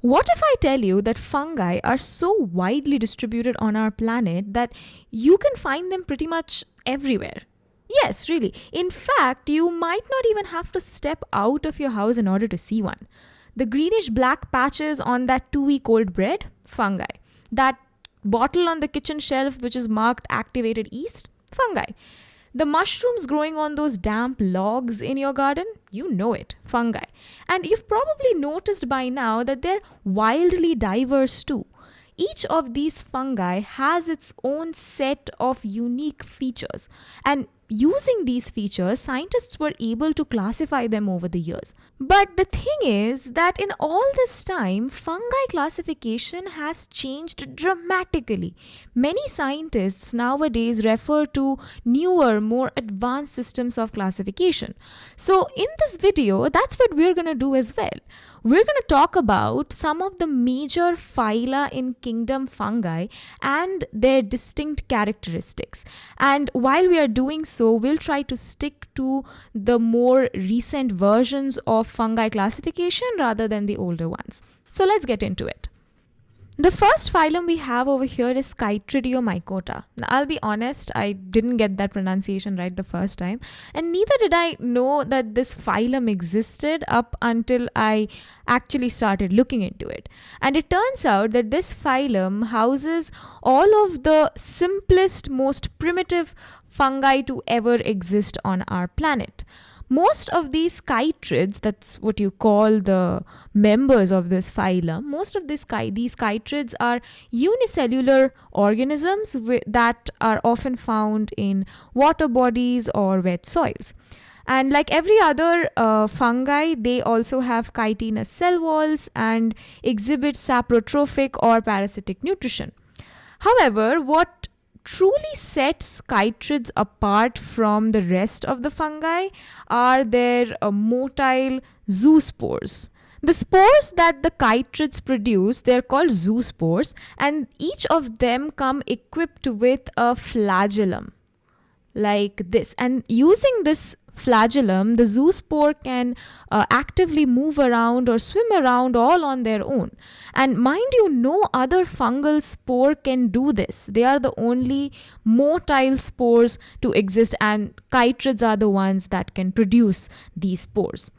What if I tell you that fungi are so widely distributed on our planet that you can find them pretty much everywhere? Yes, really. In fact, you might not even have to step out of your house in order to see one. The greenish black patches on that two week old bread, fungi. That bottle on the kitchen shelf, which is marked activated yeast, fungi. The mushrooms growing on those damp logs in your garden, you know it, fungi. And you've probably noticed by now that they're wildly diverse too. Each of these fungi has its own set of unique features, and using these features, scientists were able to classify them over the years. But the thing is that in all this time, fungi classification has changed dramatically. Many scientists nowadays refer to newer, more advanced systems of classification. So, in this video, that's what we're going to do as well. We're going to talk about some of the major phyla in kingdom fungi and their distinct characteristics. And while we are doing so, we'll try to stick to the more recent versions of fungi classification rather than the older ones. So let's get into it. The first phylum we have over here is Chytridiomycota. Now, I'll be honest, I didn't get that pronunciation right the first time, and neither did I know that this phylum existed up until I actually started looking into it. And it turns out that this phylum houses all of the simplest, most primitive fungi to ever exist on our planet. Most of these chytrids that's what you call the members of this phylum most of this these chytrids are unicellular organisms that are often found in water bodies or wet soils. And like every other uh, fungi they also have chitinous cell walls and exhibit saprotrophic or parasitic nutrition. However what truly sets chytrids apart from the rest of the fungi are their uh, motile zoospores. The spores that the chytrids produce, they're called zoospores, and each of them come equipped with a flagellum like this. And using this flagellum, the zoospore can uh, actively move around or swim around all on their own. And mind you, no other fungal spore can do this. They are the only motile spores to exist, and chytrids are the ones that can produce these spores.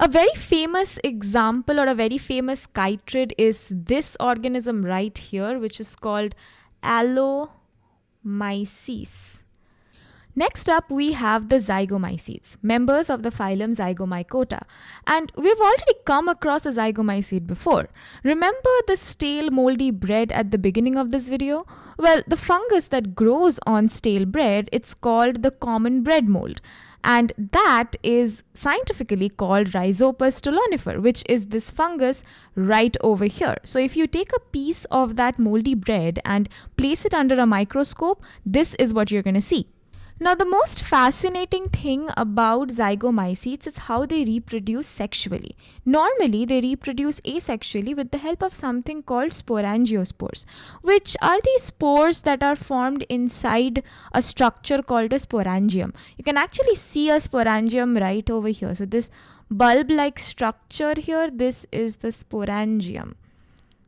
A very famous example or a very famous chytrid is this organism right here, which is called Allomyces. Next up, we have the zygomycetes, members of the phylum Zygomycota. And we've already come across a zygomycete before. Remember the stale moldy bread at the beginning of this video? Well, the fungus that grows on stale bread, it's called the common bread mold. And that is scientifically called Rhizopus stolonifer, which is this fungus right over here. So if you take a piece of that moldy bread and place it under a microscope, this is what you're going to see. Now, the most fascinating thing about zygomycetes is how they reproduce sexually. Normally, they reproduce asexually with the help of something called sporangiospores, which are these spores that are formed inside a structure called a sporangium. You can actually see a sporangium right over here. So, this bulb like structure here, this is the sporangium.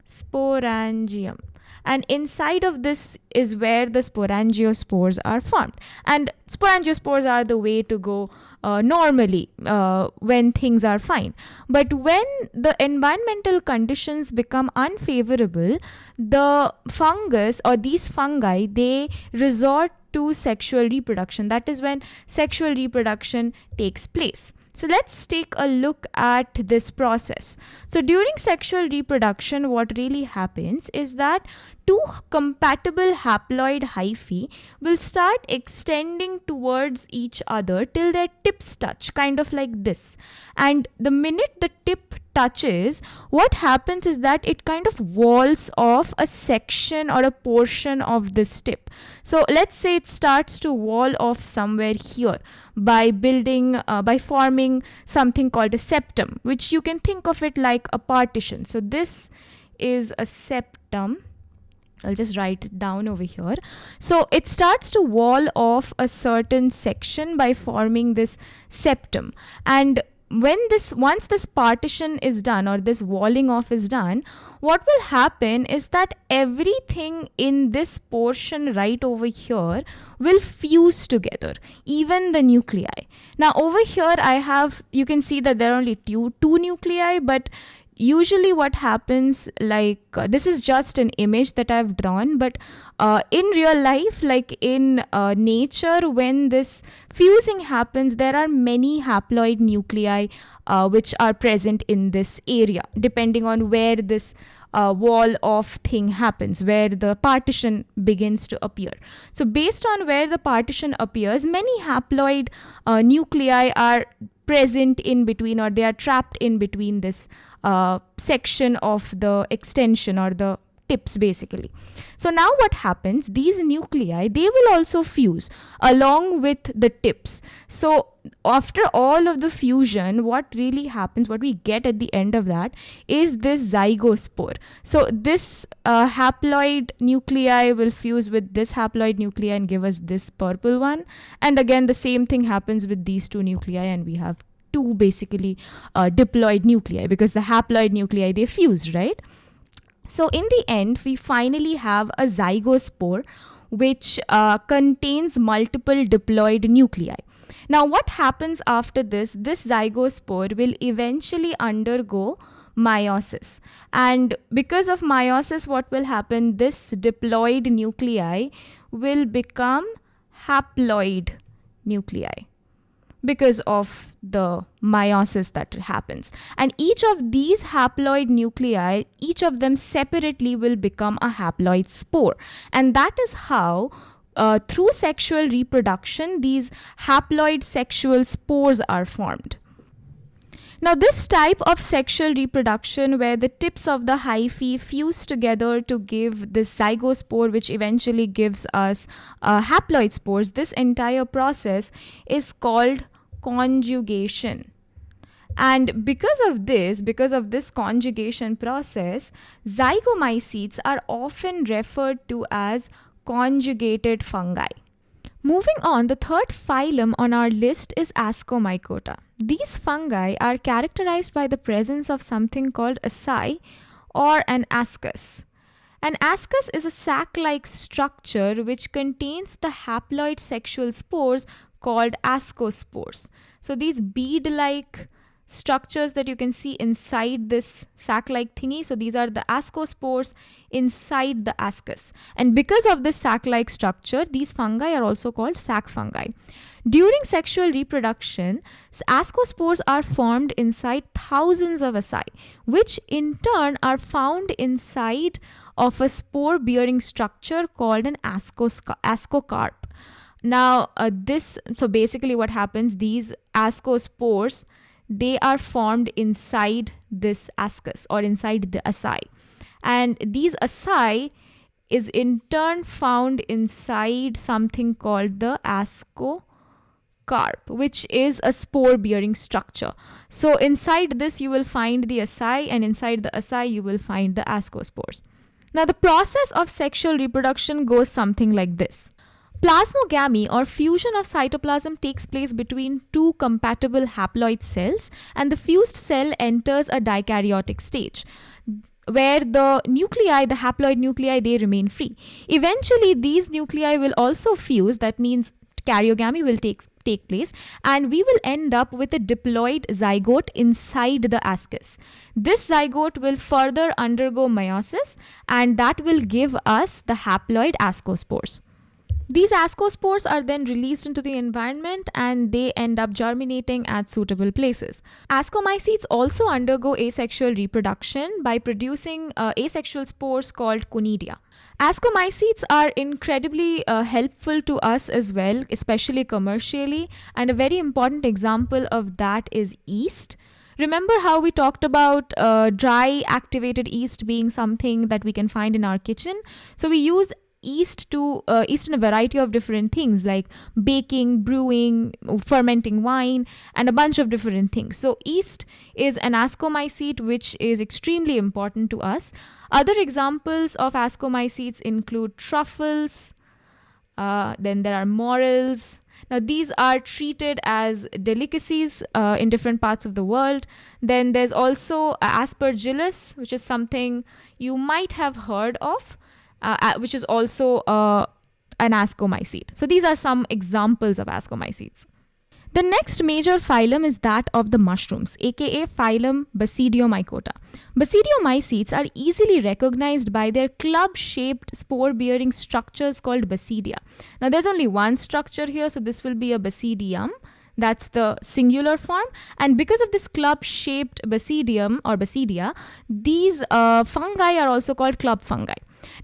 Sporangium and inside of this is where the sporangiospores are formed. And sporangiospores are the way to go uh, normally uh, when things are fine. But when the environmental conditions become unfavorable the fungus or these fungi they resort to sexual reproduction. That is when sexual reproduction takes place so let's take a look at this process. So during sexual reproduction, what really happens is that two compatible haploid hyphae will start extending towards each other till their tips touch, kind of like this. And the minute the tip touches, what happens is that it kind of walls off a section or a portion of this tip. So let's say it starts to wall off somewhere here by building, uh, by forming something called a septum, which you can think of it like a partition. So this is a septum I'll just write it down over here. So it starts to wall off a certain section by forming this septum. And when this once this partition is done or this walling off is done what will happen is that everything in this portion right over here will fuse together even the nuclei. Now over here i have you can see that there are only two two nuclei but usually what happens like uh, this is just an image that i've drawn but uh, in real life like in uh, nature when this fusing happens there are many haploid nuclei uh, which are present in this area depending on where this uh, wall off thing happens where the partition begins to appear. So based on where the partition appears many haploid uh, nuclei are present in between or they are trapped in between this uh, section of the extension or the tips basically. So now what happens these nuclei they will also fuse along with the tips. So after all of the fusion what really happens what we get at the end of that is this zygospore. So this uh, haploid nuclei will fuse with this haploid nuclei and give us this purple one. And again the same thing happens with these two nuclei and we have two basically uh, diploid nuclei because the haploid nuclei they fuse right so in the end, we finally have a zygospore which uh, contains multiple diploid nuclei. Now, what happens after this? This zygospore will eventually undergo meiosis. And because of meiosis, what will happen? This diploid nuclei will become haploid nuclei because of the meiosis that happens. And each of these haploid nuclei, each of them separately will become a haploid spore. And that is how uh, through sexual reproduction, these haploid sexual spores are formed. Now, this type of sexual reproduction, where the tips of the hyphae fuse together to give this zygospore, which eventually gives us uh, haploid spores, this entire process is called conjugation. And because of this, because of this conjugation process, zygomycetes are often referred to as conjugated fungi. Moving on, the third phylum on our list is Ascomycota. These fungi are characterized by the presence of something called asci or an ascus. An ascus is a sac-like structure which contains the haploid sexual spores called ascospores. So these bead-like structures that you can see inside this sac-like thingy. So these are the ascospores inside the ascus. And because of this sac-like structure, these fungi are also called sac fungi. During sexual reproduction, ascospores are formed inside thousands of asci, which in turn are found inside of a spore-bearing structure called an ascocarp. Now, uh, this, so basically what happens, these ascospores, they are formed inside this ascus or inside the asci. And these asci is in turn found inside something called the ascocarp, which is a spore bearing structure. So inside this, you will find the asci, and inside the asci, you will find the ascospores. Now, the process of sexual reproduction goes something like this. Plasmogamy or fusion of cytoplasm takes place between two compatible haploid cells and the fused cell enters a dikaryotic stage where the nuclei, the haploid nuclei, they remain free. Eventually, these nuclei will also fuse, that means karyogamy will take, take place, and we will end up with a diploid zygote inside the ascus. This zygote will further undergo meiosis, and that will give us the haploid ascospores. These ascospores are then released into the environment and they end up germinating at suitable places. Ascomycetes also undergo asexual reproduction by producing uh, asexual spores called conidia. Ascomycetes are incredibly uh, helpful to us as well, especially commercially, and a very important example of that is yeast. Remember how we talked about uh, dry activated yeast being something that we can find in our kitchen? So we use yeast to uh, yeast in a variety of different things like baking brewing fermenting wine and a bunch of different things. So yeast is an ascomycete which is extremely important to us. Other examples of ascomycetes include truffles uh, then there are morels. Now, these are treated as delicacies uh, in different parts of the world. Then there's also Aspergillus, which is something you might have heard of, which is also uh, an ascomycete. So these are some examples of ascomycetes. The next major phylum is that of the mushrooms, aka phylum Basidiomycota. Basidiomycetes are easily recognized by their club-shaped spore-bearing structures called basidia. Now there's only one structure here, so this will be a basidium. That's the singular form. And because of this club-shaped basidium or basidia, these uh, fungi are also called club fungi.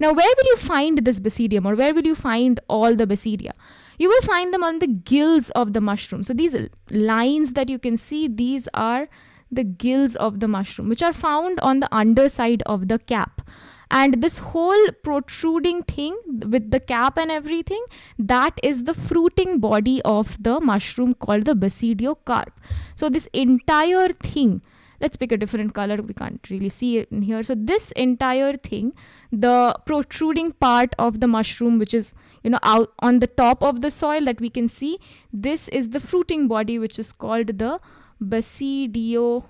Now, where will you find this basidium or where will you find all the basidia? You will find them on the gills of the mushroom. So these lines that you can see, these are the gills of the mushroom, which are found on the underside of the cap. And this whole protruding thing with the cap and everything, that is the fruiting body of the mushroom called the basidiocarp. So this entire thing let's pick a different color. We can't really see it in here. So this entire thing the protruding part of the mushroom which is you know out on the top of the soil that we can see this is the fruiting body which is called the basidiocarp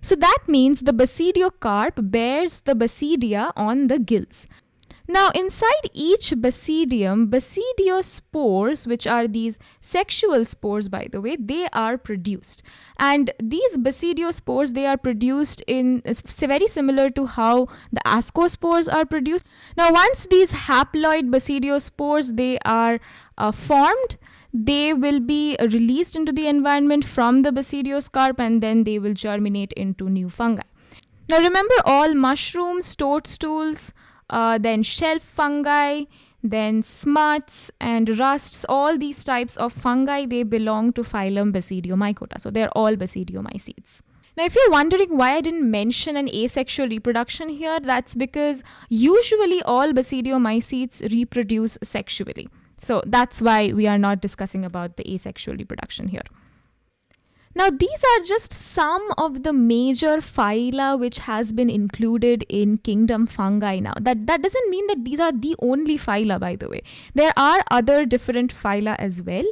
so that means the basidiocarp bears the basidia on the gills now, inside each basidium, basidiospores, which are these sexual spores, by the way, they are produced. And these basidiospores, they are produced in very similar to how the ascospores are produced. Now, once these haploid basidiospores, they are uh, formed, they will be released into the environment from the basidiocarp and then they will germinate into new fungi. Now, remember all mushrooms, toadstools, uh, then shelf fungi, then smuts and rusts, all these types of fungi, they belong to phylum Basidiomycota. So they're all Basidiomycetes. Now, if you're wondering why I didn't mention an asexual reproduction here, that's because usually all Basidiomycetes reproduce sexually. So that's why we are not discussing about the asexual reproduction here. Now, these are just some of the major phyla which has been included in kingdom fungi now. That, that doesn't mean that these are the only phyla, by the way. There are other different phyla as well.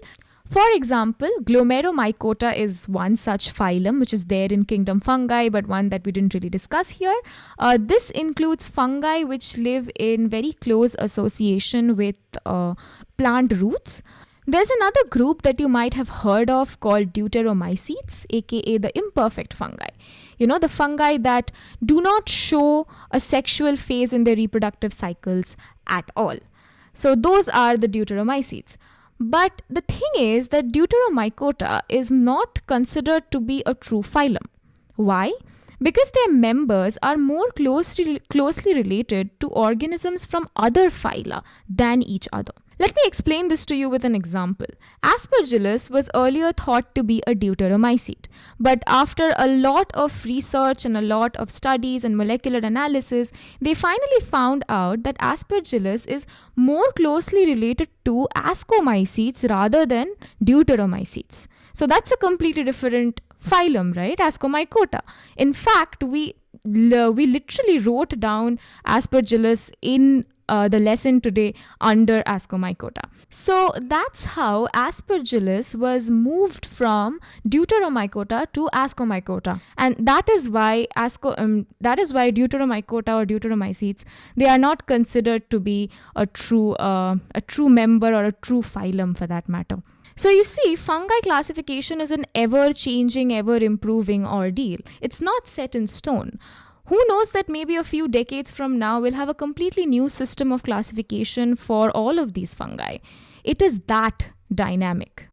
For example, Glomeromycota is one such phylum which is there in kingdom fungi, but one that we didn't really discuss here. Uh, this includes fungi which live in very close association with uh, plant roots. There's another group that you might have heard of called deuteromycetes, aka the imperfect fungi. You know, the fungi that do not show a sexual phase in their reproductive cycles at all. So, those are the deuteromycetes. But the thing is that Deuteromycota is not considered to be a true phylum. Why? Because their members are more closely, closely related to organisms from other phyla than each other. Let me explain this to you with an example. Aspergillus was earlier thought to be a deuteromycete, but after a lot of research and a lot of studies and molecular analysis, they finally found out that Aspergillus is more closely related to ascomycetes rather than deuteromycetes. So that's a completely different phylum, right? Ascomycota. In fact, we we literally wrote down Aspergillus in uh, the lesson today under Ascomycota. So that's how Aspergillus was moved from Deuteromycota to Ascomycota, and that is why Asco um, that is why Deuteromycota or Deuteromycetes they are not considered to be a true uh, a true member or a true phylum for that matter. So you see, fungi classification is an ever changing, ever improving ordeal. It's not set in stone. Who knows that maybe a few decades from now we'll have a completely new system of classification for all of these fungi. It is that dynamic.